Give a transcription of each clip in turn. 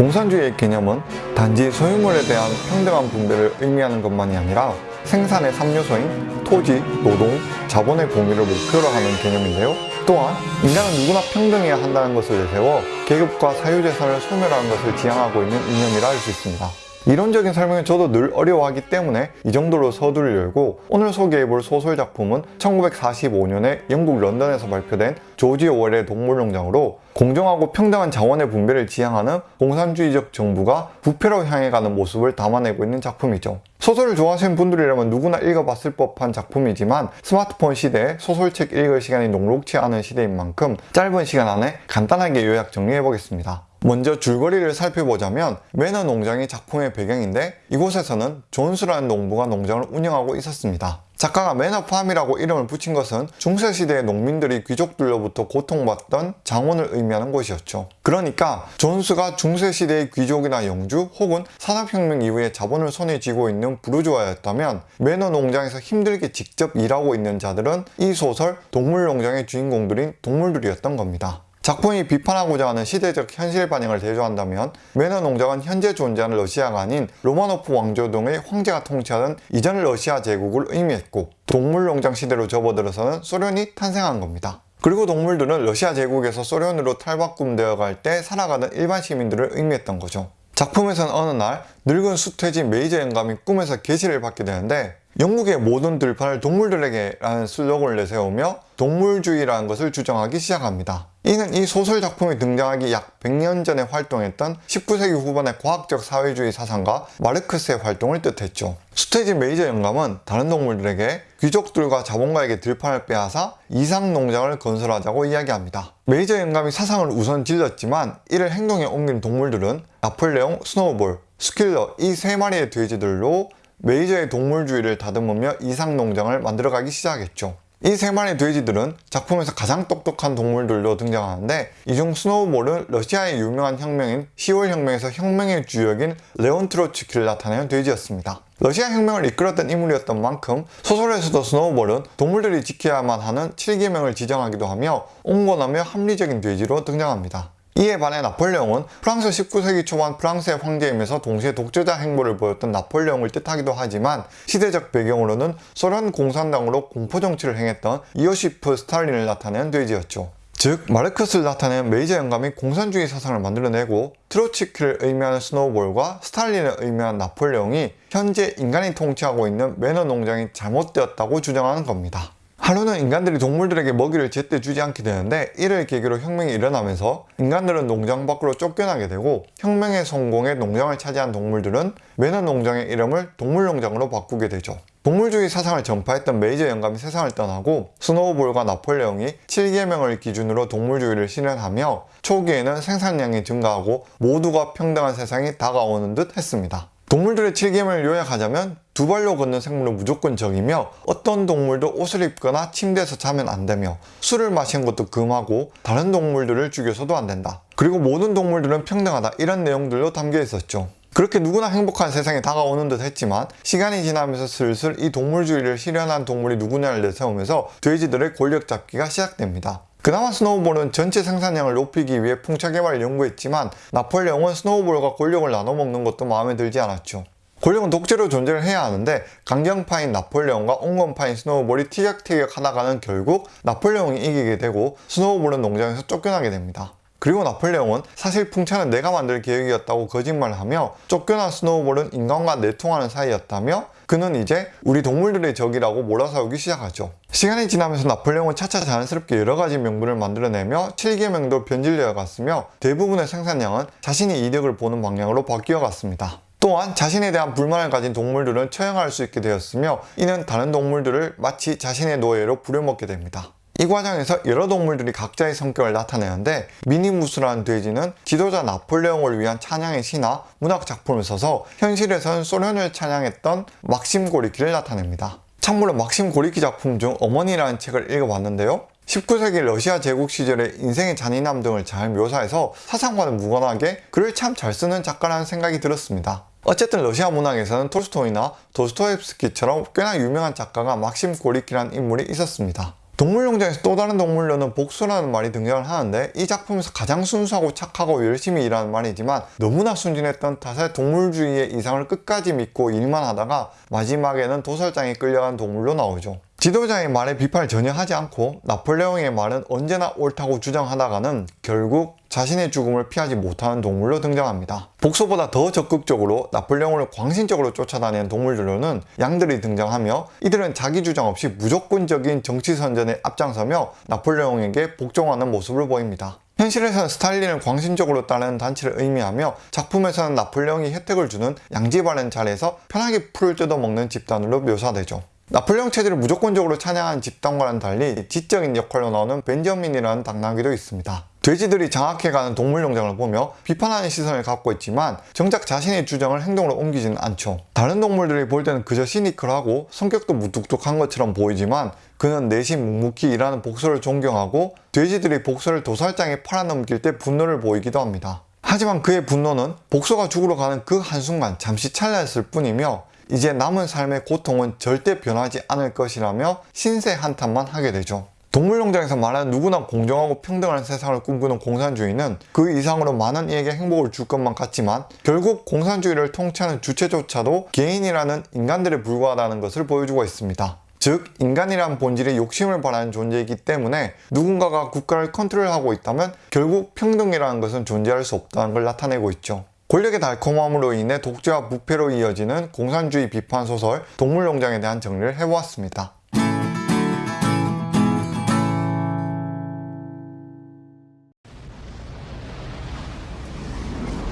공산주의의 개념은 단지 소유물에 대한 평등한 분배를 의미하는 것만이 아니라 생산의 3요소인 토지, 노동, 자본의 공유를 목표로 하는 개념인데요. 또한 인간은 누구나 평등해야 한다는 것을 내세워 계급과 사유재산을 소멸하는 것을 지향하고 있는 이념이라 할 수 있습니다. 이론적인 설명은 저도 늘 어려워하기 때문에 이 정도로 서두를 열고 오늘 소개해볼 소설 작품은 1945년에 영국 런던에서 발표된 조지 오웰의 동물농장으로 공정하고 평등한 자원의 분배를 지향하는 공산주의적 정부가 부패로 향해 가는 모습을 담아내고 있는 작품이죠. 소설을 좋아하시는 분들이라면 누구나 읽어봤을 법한 작품이지만 스마트폰 시대에 소설책 읽을 시간이 녹록치 않은 시대인 만큼 짧은 시간 안에 간단하게 요약 정리해보겠습니다. 먼저 줄거리를 살펴보자면 매너 농장이 작품의 배경인데 이곳에서는 존스라는 농부가 농장을 운영하고 있었습니다. 작가가 Manor Farm이라고 이름을 붙인 것은 중세시대의 농민들이 귀족들로부터 고통받던 장원을 의미하는 곳이었죠. 그러니까 존스가 중세시대의 귀족이나 영주 혹은 산업혁명 이후에 자본을 손에 쥐고 있는 부르주아였다면 매너 농장에서 힘들게 직접 일하고 있는 자들은 이 소설 동물농장의 주인공들인 동물들이었던 겁니다. 작품이 비판하고자 하는 시대적 현실 반영을 대조한다면 매너 농장은 현재 존재하는 러시아가 아닌 로마노프 왕조 등의 황제가 통치하던 이전 러시아 제국을 의미했고 동물 농장 시대로 접어들어서는 소련이 탄생한 겁니다. 그리고 동물들은 러시아 제국에서 소련으로 탈바꿈되어 갈 때 살아가는 일반 시민들을 의미했던 거죠. 작품에서는 어느 날 늙은 수퇴진 메이저 영감이 꿈에서 계시를 받게 되는데 영국의 모든 들판을 동물들에게 라는 슬로건을 내세우며 동물주의라는 것을 주장하기 시작합니다. 이는 이 소설 작품이 등장하기 약 100년 전에 활동했던 19세기 후반의 과학적 사회주의 사상가 마르크스의 활동을 뜻했죠. 수태지 메이저 영감은 다른 동물들에게 귀족들과 자본가에게 들판을 빼앗아 이상 농장을 건설하자고 이야기합니다. 메이저 영감이 사상을 우선 질렀지만 이를 행동에 옮긴 동물들은 나폴레옹, 스노우볼, 스퀼러 이 세 마리의 돼지들로 메이저의 동물주의를 다듬으며 이상 농장을 만들어가기 시작했죠. 이 세 마리의 돼지들은 작품에서 가장 똑똑한 동물들로 등장하는데 이 중 스노우볼은 러시아의 유명한 혁명인 10월 혁명에서 혁명의 주역인 레온 트로츠키를 나타내는 돼지였습니다. 러시아 혁명을 이끌었던 인물이었던 만큼 소설에서도 스노우볼은 동물들이 지켜야만 하는 7계명을 지정하기도 하며 온건하며 합리적인 돼지로 등장합니다. 이에 반해 나폴레옹은 프랑스 19세기 초반 프랑스의 황제이면서 동시에 독재자 행보를 보였던 나폴레옹을 뜻하기도 하지만 시대적 배경으로는 소련 공산당으로 공포정치를 행했던 이오시프 스탈린을 나타낸 돼지였죠. 즉 마르크스를 나타낸 메이저 영감이 공산주의 사상을 만들어내고 트로츠키를 의미하는 스노우볼과 스탈린을 의미하는 나폴레옹이 현재 인간이 통치하고 있는 매너 농장이 잘못되었다고 주장하는 겁니다. 하루는 인간들이 동물들에게 먹이를 제때 주지 않게 되는데 이를 계기로 혁명이 일어나면서 인간들은 농장 밖으로 쫓겨나게 되고 혁명의 성공에 농장을 차지한 동물들은 매너 농장의 이름을 동물농장으로 바꾸게 되죠. 동물주의 사상을 전파했던 메이저 영감이 세상을 떠나고 스노우볼과 나폴레옹이 7계명을 기준으로 동물주의를 실현하며 초기에는 생산량이 증가하고 모두가 평등한 세상이 다가오는 듯 했습니다. 동물들의 7계명을 요약하자면 두 발로 걷는 생물은 무조건 적이며 어떤 동물도 옷을 입거나 침대에서 자면 안 되며 술을 마시는 것도 금하고 다른 동물들을 죽여서도 안 된다. 그리고 모든 동물들은 평등하다 이런 내용들도 담겨 있었죠. 그렇게 누구나 행복한 세상이 다가오는 듯 했지만 시간이 지나면서 슬슬 이 동물주의를 실현한 동물이 누구냐를 내세우면서 돼지들의 권력 잡기가 시작됩니다. 그나마 스노우볼은 전체 생산량을 높이기 위해 풍차 개발을 연구했지만 나폴레옹은 스노우볼과 권력을 나눠 먹는 것도 마음에 들지 않았죠. 권력은 독재로 존재를 해야 하는데 강경파인 나폴레옹과 온건파인 스노우볼이 티격태격 하다가는 결국 나폴레옹이 이기게 되고 스노우볼은 농장에서 쫓겨나게 됩니다. 그리고 나폴레옹은 사실 풍차는 내가 만들 계획이었다고 거짓말을 하며 쫓겨난 스노우볼은 인간과 내통하는 사이였다며 그는 이제 우리 동물들의 적이라고 몰아세우기 시작하죠. 시간이 지나면서 나폴레옹은 차차 자연스럽게 여러가지 명분을 만들어내며 7계명도 변질되어 갔으며 대부분의 생산량은 자신이 이득을 보는 방향으로 바뀌어 갔습니다. 또한 자신에 대한 불만을 가진 동물들은 처형할 수 있게 되었으며 이는 다른 동물들을 마치 자신의 노예로 부려먹게 됩니다. 이 과정에서 여러 동물들이 각자의 성격을 나타내는데 미니무스라는 돼지는 지도자 나폴레옹을 위한 찬양의 시나 문학 작품을 써서 현실에서는 소련을 찬양했던 막심 고리키를 나타냅니다. 참고로 막심 고리키 작품 중 어머니라는 책을 읽어봤는데요. 19세기 러시아 제국 시절의 인생의 잔인함 등을 잘 묘사해서 사상과는 무관하게 글을 참 잘 쓰는 작가라는 생각이 들었습니다. 어쨌든 러시아 문학에서는 톨스토이나 도스토옙스키처럼 꽤나 유명한 작가가 막심 고리키라는 인물이 있었습니다. 동물농장에서 또 다른 동물로는 복수라는 말이 등장을 하는데 이 작품에서 가장 순수하고 착하고 열심히 일하는 말이지만 너무나 순진했던 탓에 동물주의의 이상을 끝까지 믿고 일만 하다가 마지막에는 도살장에 끌려간 동물로 나오죠. 지도자의 말에 비판을 전혀 하지 않고 나폴레옹의 말은 언제나 옳다고 주장하다가는 결국 자신의 죽음을 피하지 못하는 동물로 등장합니다. 복소보다 더 적극적으로 나폴레옹을 광신적으로 쫓아다니는 동물들로는 양들이 등장하며 이들은 자기 주장 없이 무조건적인 정치 선전에 앞장서며 나폴레옹에게 복종하는 모습을 보입니다. 현실에서는 스탈린을 광신적으로 따르는 단체를 의미하며 작품에서는 나폴레옹이 혜택을 주는 양지바른 자리에서 편하게 풀을 뜯어먹는 집단으로 묘사되죠. 나폴레옹 체제를 무조건적으로 찬양한 집단과는 달리 지적인 역할로 나오는 벤저민이라는 당나귀도 있습니다. 돼지들이 장악해가는 동물농장을 보며 비판하는 시선을 갖고 있지만 정작 자신의 주장을 행동으로 옮기지는 않죠. 다른 동물들이 볼 때는 그저 시니컬하고 성격도 무뚝뚝한 것처럼 보이지만 그는 내심 묵묵히 일하는 복서를 존경하고 돼지들이 복서를 도살장에 팔아넘길 때 분노를 보이기도 합니다. 하지만 그의 분노는 복서가 죽으러 가는 그 한순간 잠시 찰나였을 뿐이며 이제 남은 삶의 고통은 절대 변하지 않을 것이라며 신세 한탄만 하게 되죠. 동물농장에서 말하는 누구나 공정하고 평등한 세상을 꿈꾸는 공산주의는 그 이상으로 많은 이에게 행복을 줄 것만 같지만 결국 공산주의를 통치하는 주체조차도 개인이라는 인간들에 불과하다는 것을 보여주고 있습니다. 즉 인간이란 본질이 욕심을 바라는 존재이기 때문에 누군가가 국가를 컨트롤하고 있다면 결국 평등이라는 것은 존재할 수 없다는 걸 나타내고 있죠. 권력의 달콤함으로 인해 독재와 부패로 이어지는 공산주의 비판 소설 동물농장에 대한 정리를 해보았습니다.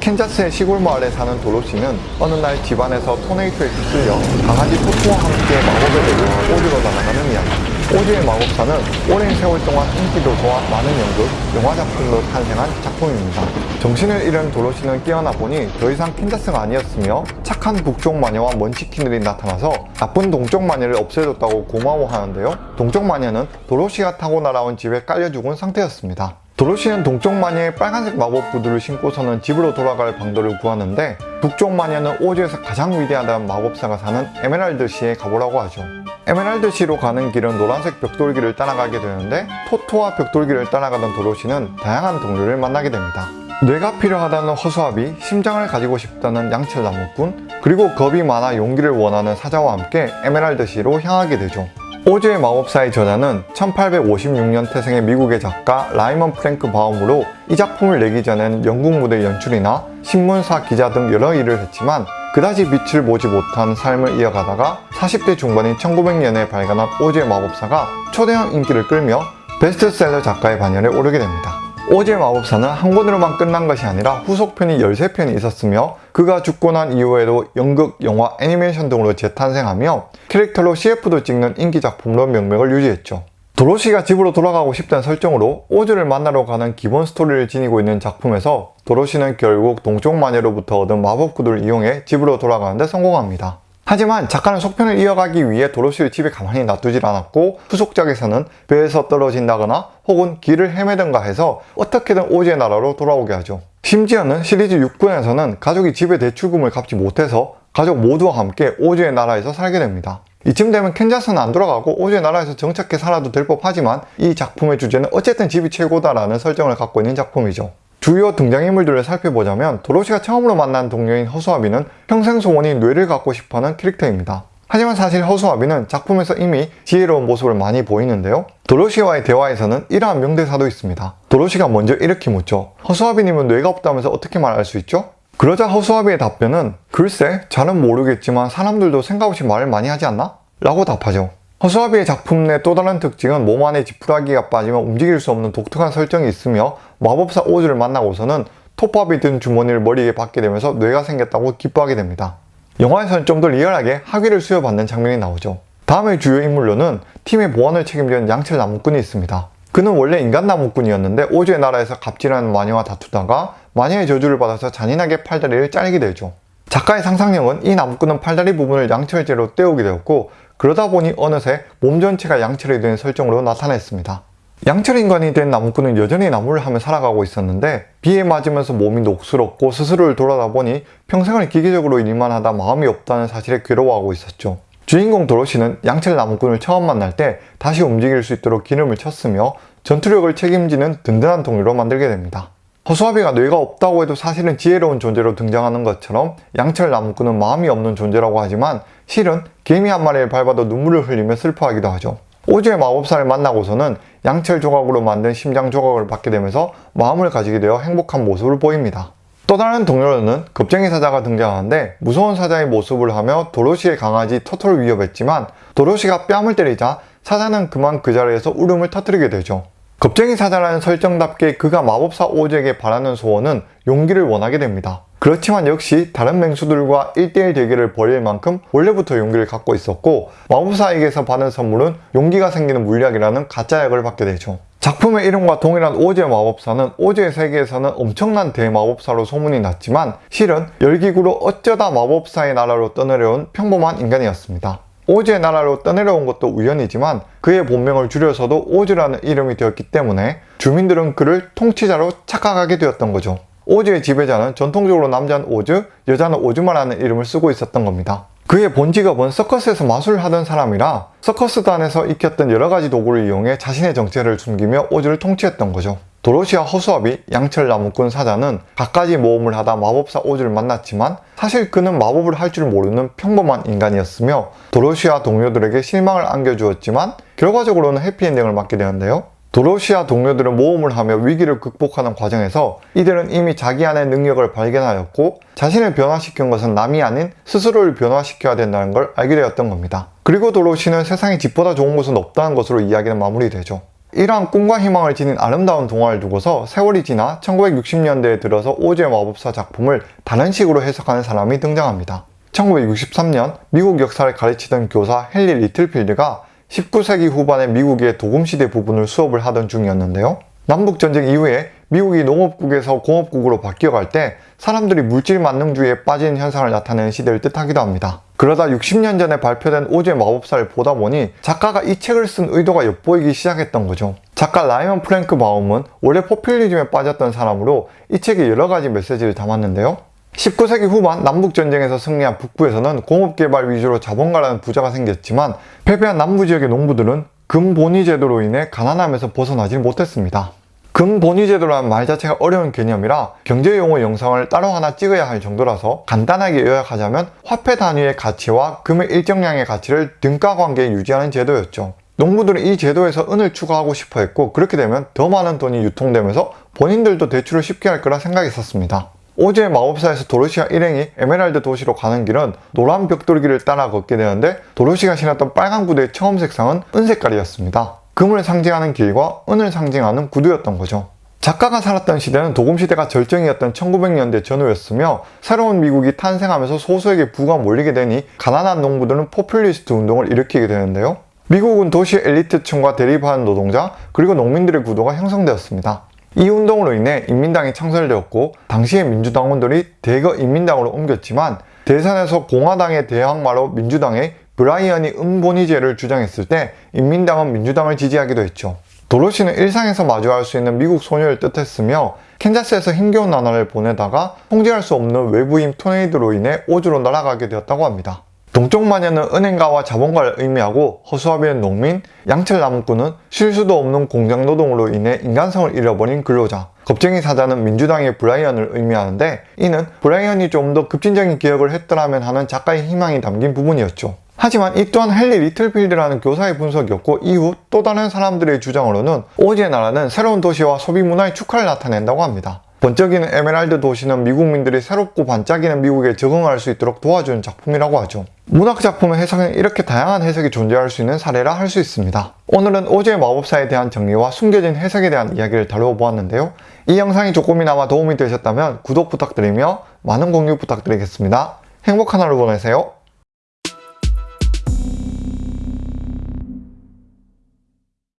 캔자스의 시골 마을에 사는 도로시는 어느 날 집안에서 토네이도에 휩쓸려 강아지 토토와 함께 마법의 대륙 오즈로 날아가는 이야기. 오즈의 마법사는 오랜 세월 동안 인기도서와 많은 연극, 영화 작품으로 탄생한 작품입니다. 정신을 잃은 도로시는 깨어나 보니 더 이상 캔자스가 아니었으며 착한 북쪽 마녀와 먼치킨들이 나타나서 나쁜 동쪽 마녀를 없애줬다고 고마워하는데요. 동쪽 마녀는 도로시가 타고 날아온 집에 깔려 죽은 상태였습니다. 도로시는 동쪽 마녀의 빨간색 마법 구두를 신고서는 집으로 돌아갈 방도를 구하는데 북쪽 마녀는 오즈에서 가장 위대하다는 마법사가 사는 에메랄드 시에 가보라고 하죠. 에메랄드 시로 가는 길은 노란색 벽돌길을 따라가게 되는데 토토와 벽돌길을 따라가던 도로시는 다양한 동료를 만나게 됩니다. 뇌가 필요하다는 허수아비, 심장을 가지고 싶다는 양철 나무꾼, 그리고 겁이 많아 용기를 원하는 사자와 함께 에메랄드 시로 향하게 되죠. 오즈의 마법사의 저자는 1856년 태생의 미국의 작가 라이먼 프랭크 바움으로 이 작품을 내기 전엔 영국 무대 연출이나 신문사 기자 등 여러 일을 했지만 그다지 빛을 보지 못한 삶을 이어가다가 40대 중반인 1900년에 발간한 오즈의 마법사가 초대형 인기를 끌며 베스트셀러 작가의 반열에 오르게 됩니다. 오즈의 마법사는 한 권으로만 끝난 것이 아니라 후속편이 13편이 있었으며 그가 죽고 난 이후에도 연극, 영화, 애니메이션 등으로 재탄생하며 캐릭터로 CF도 찍는 인기 작품으로 명맥을 유지했죠. 도로시가 집으로 돌아가고 싶다는 설정으로 오즈를 만나러 가는 기본 스토리를 지니고 있는 작품에서 도로시는 결국 동쪽 마녀로부터 얻은 마법 구두를 이용해 집으로 돌아가는데 성공합니다. 하지만 작가는 속편을 이어가기 위해 도로시를 집에 가만히 놔두질 않았고 후속작에서는 배에서 떨어진다거나 혹은 길을 헤매든가 해서 어떻게든 오즈의 나라로 돌아오게 하죠. 심지어는 시리즈 6권에서는 가족이 집에 대출금을 갚지 못해서 가족 모두와 함께 오즈의 나라에서 살게 됩니다. 이쯤 되면 캔자스는 안 돌아가고 오즈의 나라에서 정착해 살아도 될 법하지만 이 작품의 주제는 어쨌든 집이 최고다라는 설정을 갖고 있는 작품이죠. 주요 등장인물들을 살펴보자면 도로시가 처음으로 만난 동료인 허수아비는 평생 소원이 뇌를 갖고 싶어하는 캐릭터입니다. 하지만 사실 허수아비는 작품에서 이미 지혜로운 모습을 많이 보이는데요. 도로시와의 대화에서는 이러한 명대사도 있습니다. 도로시가 먼저 이렇게 묻죠. 허수아비님은 뇌가 없다면서 어떻게 말할 수 있죠? 그러자 허수아비의 답변은 글쎄 잘은 모르겠지만 사람들도 생각 없이 말을 많이 하지 않나? 라고 답하죠. 허수아비의 작품 내 또 다른 특징은 몸 안에 지푸라기가 빠지면 움직일 수 없는 독특한 설정이 있으며 마법사 오즈를 만나고서는 톱밥이 든 주머니를 머리에 받게 되면서 뇌가 생겼다고 기뻐하게 됩니다. 영화에서는 좀 더 리얼하게 학위를 수여받는 장면이 나오죠. 다음의 주요 인물로는 팀의 보안을 책임지는 양철 나무꾼이 있습니다. 그는 원래 인간 나무꾼이었는데 오즈의 나라에서 갑질하는 마녀와 다투다가 마녀의 저주를 받아서 잔인하게 팔다리를 잘게 되죠. 작가의 상상력은 이 나무꾼은 팔다리 부분을 양철제로 떼우게 되었고 그러다 보니 어느새 몸 전체가 양철이 된 설정으로 나타냈습니다. 양철 인간이 된 나무꾼은 여전히 나무를 하며 살아가고 있었는데 비에 맞으면서 몸이 녹슬었고 스스로를 돌아다 보니 평생을 기계적으로 일만 하다 마음이 없다는 사실에 괴로워하고 있었죠. 주인공 도로시는 양철 나무꾼을 처음 만날 때 다시 움직일 수 있도록 기름을 쳤으며 전투력을 책임지는 든든한 동료로 만들게 됩니다. 허수아비가 뇌가 없다고 해도 사실은 지혜로운 존재로 등장하는 것처럼 양철 나무꾼은 마음이 없는 존재라고 하지만 실은 개미 한 마리를 밟아도 눈물을 흘리며 슬퍼하기도 하죠. 오즈의 마법사를 만나고서는 양철 조각으로 만든 심장 조각을 받게 되면서 마음을 가지게 되어 행복한 모습을 보입니다. 또 다른 동료로는 겁쟁이 사자가 등장하는데 무서운 사자의 모습을 하며 도로시의 강아지 토토를 위협했지만 도로시가 뺨을 때리자 사자는 그만 그 자리에서 울음을 터뜨리게 되죠. 겁쟁이 사자라는 설정답게 그가 마법사 오즈에게 바라는 소원은 용기를 원하게 됩니다. 그렇지만 역시 다른 맹수들과 1대1 대결을 벌일 만큼 원래부터 용기를 갖고 있었고 마법사에게서 받은 선물은 용기가 생기는 물약이라는 가짜약을 받게 되죠. 작품의 이름과 동일한 오즈의 마법사는 오즈의 세계에서는 엄청난 대마법사로 소문이 났지만 실은 열기구로 어쩌다 마법사의 나라로 떠내려온 평범한 인간이었습니다. 오즈의 나라로 떠내려온 것도 우연이지만 그의 본명을 줄여서도 오즈라는 이름이 되었기 때문에 주민들은 그를 통치자로 착각하게 되었던 거죠. 오즈의 지배자는 전통적으로 남자는 오즈, 여자는 오즈마라는 이름을 쓰고 있었던 겁니다. 그의 본 직업은 서커스에서 마술을 하던 사람이라 서커스단에서 익혔던 여러 가지 도구를 이용해 자신의 정체를 숨기며 오즈를 통치했던 거죠. 도로시와 허수아비, 양철 나무꾼 사자는 갖가지 모험을 하다 마법사 오즈를 만났지만 사실 그는 마법을 할 줄 모르는 평범한 인간이었으며 도로시와 동료들에게 실망을 안겨주었지만 결과적으로는 해피엔딩을 맞게 되는데요. 도로시아 동료들은 모험을 하며 위기를 극복하는 과정에서 이들은 이미 자기 안의 능력을 발견하였고 자신을 변화시킨 것은 남이 아닌 스스로를 변화시켜야 된다는 걸 알게 되었던 겁니다. 그리고 도로시는 세상에 집보다 좋은 곳은 없다는 것으로 이야기는 마무리되죠. 이러한 꿈과 희망을 지닌 아름다운 동화를 두고서 세월이 지나 1960년대에 들어서 오즈의 마법사 작품을 다른 식으로 해석하는 사람이 등장합니다. 1963년 미국 역사를 가르치던 교사 헨리 리틀필드가 19세기 후반에 미국의 도금시대 부분을 수업을 하던 중이었는데요. 남북전쟁 이후에 미국이 농업국에서 공업국으로 바뀌어갈 때 사람들이 물질 만능주의에 빠지는 현상을 나타내는 시대를 뜻하기도 합니다. 그러다 60년 전에 발표된 오즈의 마법사를 보다 보니 작가가 이 책을 쓴 의도가 엿보이기 시작했던 거죠. 작가 라이언 프랭크 바움은 원래 포퓰리즘에 빠졌던 사람으로 이 책에 여러 가지 메시지를 담았는데요. 19세기 후반 남북전쟁에서 승리한 북부에서는 공업개발 위주로 자본가라는 부자가 생겼지만 패배한 남부지역의 농부들은 금본위 제도로 인해 가난함에서 벗어나지 못했습니다. 금본위 제도라는 말 자체가 어려운 개념이라 경제용어 영상을 따로 하나 찍어야 할 정도라서 간단하게 요약하자면 화폐 단위의 가치와 금의 일정량의 가치를 등가 관계에 유지하는 제도였죠. 농부들은 이 제도에서 은을 추가하고 싶어 했고 그렇게 되면 더 많은 돈이 유통되면서 본인들도 대출을 쉽게 할 거라 생각했었습니다. 오즈의 마법사에서 도로시와 일행이 에메랄드 도시로 가는 길은 노란 벽돌길을 따라 걷게 되는데 도로시가 신었던 빨간 구두의 처음 색상은 은색깔이었습니다. 금을 상징하는 길과 은을 상징하는 구두였던 거죠. 작가가 살았던 시대는 도금시대가 절정이었던 1900년대 전후였으며 새로운 미국이 탄생하면서 소수에게 부가 몰리게 되니 가난한 농부들은 포퓰리스트 운동을 일으키게 되는데요. 미국은 도시 엘리트층과 대립하는 노동자 그리고 농민들의 구도가 형성되었습니다. 이 운동으로 인해 인민당이 창설되었고 당시의 민주당원들이 대거 인민당으로 옮겼지만 대선에서 공화당의 대항마로 민주당의 브라이언이 음본위제를 주장했을 때 인민당은 민주당을 지지하기도 했죠. 도로시는 일상에서 마주할 수 있는 미국 소녀를 뜻했으며 캔자스에서 힘겨운 나날을 보내다가 통제할 수 없는 외부인 토네이도로 인해 오즈로 날아가게 되었다고 합니다. 동쪽 마녀는 은행가와 자본가를 의미하고 허수아비는 농민, 양철 나무꾼은 쉴 수도 없는 공장 노동으로 인해 인간성을 잃어버린 근로자, 겁쟁이 사자는 민주당의 브라이언을 의미하는데 이는 브라이언이 좀 더 급진적인 개혁을 했더라면 하는 작가의 희망이 담긴 부분이었죠. 하지만 이 또한 헨리 리틀필드라는 교사의 분석이었고 이후 또 다른 사람들의 주장으로는 오즈의 나라는 새로운 도시와 소비 문화의 축화를 나타낸다고 합니다. 번쩍이는 에메랄드 도시는 미국민들이 새롭고 반짝이는 미국에 적응할 수 있도록 도와주는 작품이라고 하죠. 문학 작품의 해석은 이렇게 다양한 해석이 존재할 수 있는 사례라 할 수 있습니다. 오늘은 오즈의 마법사에 대한 정리와 숨겨진 해석에 대한 이야기를 다루어 보았는데요. 이 영상이 조금이나마 도움이 되셨다면 구독 부탁드리며 많은 공유 부탁드리겠습니다. 행복한 하루 보내세요.